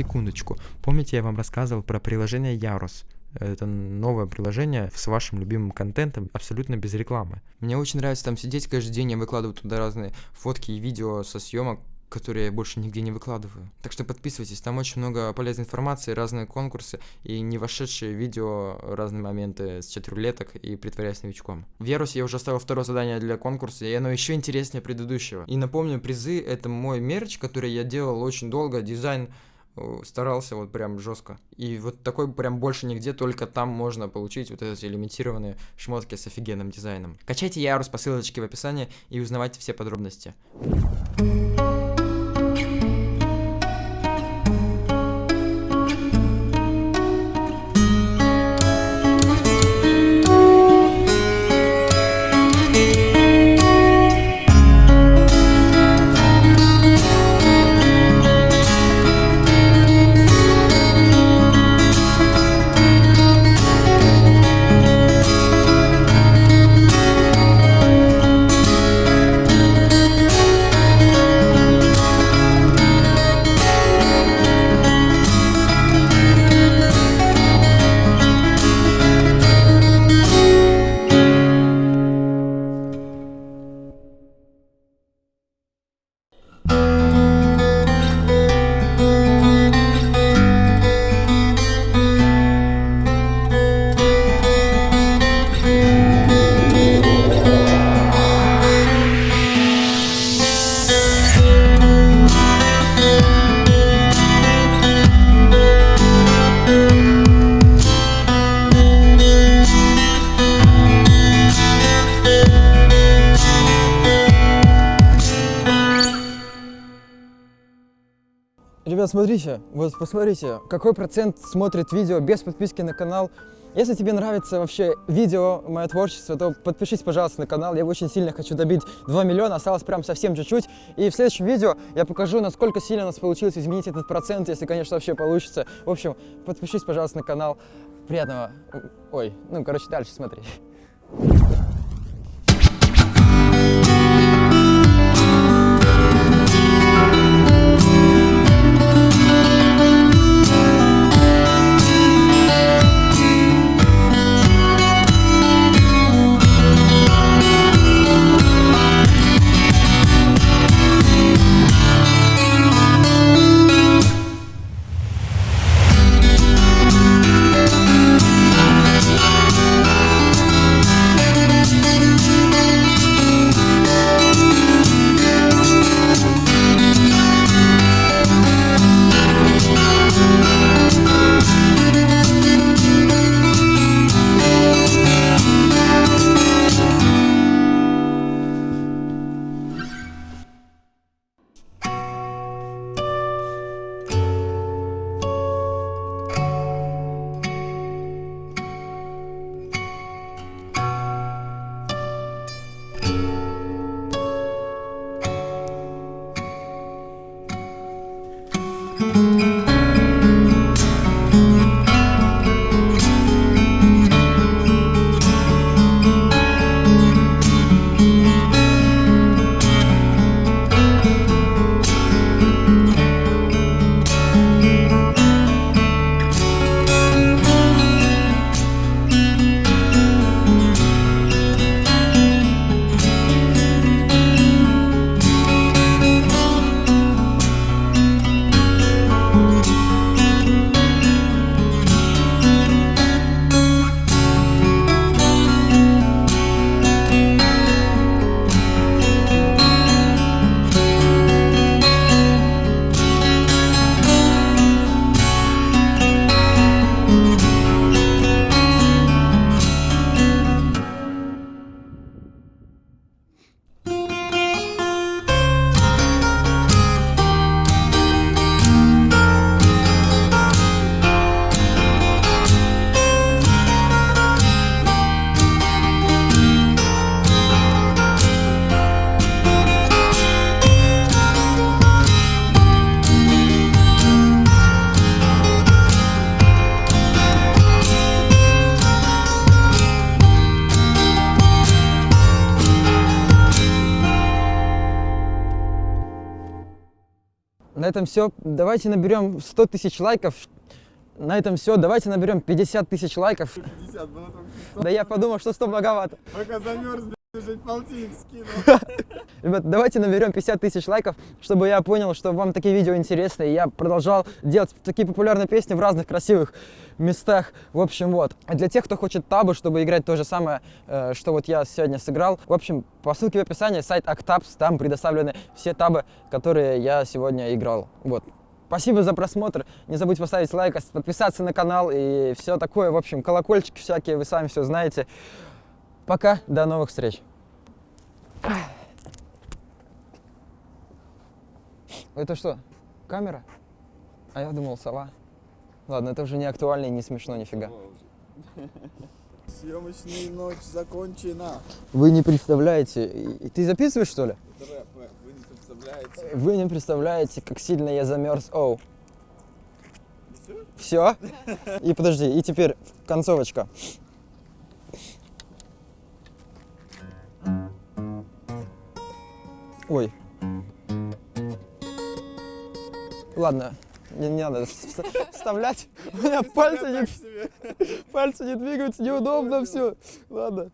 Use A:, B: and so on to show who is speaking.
A: Секундочку. Помните, я вам рассказывал про приложение Ярус? Это новое приложение с вашим любимым контентом, абсолютно без рекламы. Мне очень нравится там сидеть каждый день, я выкладываю туда разные фотки и видео со съемок, которые я больше нигде не выкладываю. Так что подписывайтесь, там очень много полезной информации, разные конкурсы и не вошедшие видео, разные моменты с чатрулеток и притворяясь новичком. В Ярусе я уже оставил второе задание для конкурса, и оно еще интереснее предыдущего. И напомню, призы — это мой мерч, который я делал очень долго, дизайн старался вот прям жестко. И вот такой прям больше нигде, только там можно получить вот эти лимитированные шмотки с офигенным дизайном. Качайте Ярус по ссылочке в описании и узнавайте все подробности.
B: Ребят, смотрите, вот посмотрите, какой процент смотрит видео без подписки на канал. Если тебе нравится вообще видео, мое творчество, то подпишись, пожалуйста, на канал. Я очень сильно хочу добить 2 миллиона, осталось прям совсем чуть-чуть. И в следующем видео я покажу, насколько сильно у нас получилось изменить этот процент, если, конечно, вообще получится. В общем, подпишись, пожалуйста, на канал. Приятного... Ой, ну, короче, дальше смотри.
A: Этом все. Давайте наберем 100 тысяч лайков. На этом все. Давайте наберем 50 тысяч лайков.
C: 50 было только что.
A: Да я подумал, что 100 многовато.
C: Пока замерз,
A: Ребят, давайте наберем 50 тысяч лайков, чтобы я понял, что вам такие видео интересны. И я продолжал делать такие популярные песни в разных красивых местах. В общем, вот. Для тех, кто хочет табу, чтобы играть то же самое, э, что вот я сегодня сыграл, в общем, по ссылке в описании сайт Octabs, там предоставлены все табы, которые я сегодня играл. Вот. Спасибо за просмотр. Не забудьте поставить лайк, подписаться на канал и все такое. В общем, колокольчики всякие, вы сами все знаете. Пока, до новых встреч. Это что, камера? А я думал, сова. Ладно, это уже не актуально и не смешно нифига.
C: Съемочная ночь закончена.
A: Вы не представляете. Ты записываешь, что ли?
C: Рэп, вы не представляете.
A: Вы не представляете, как сильно я замерз. Оу. Все? И подожди, и теперь концовочка. Ой. Ладно, не, не надо вс- вставлять. У меня пальцы не, пальцы не двигаются, неудобно все. Ладно.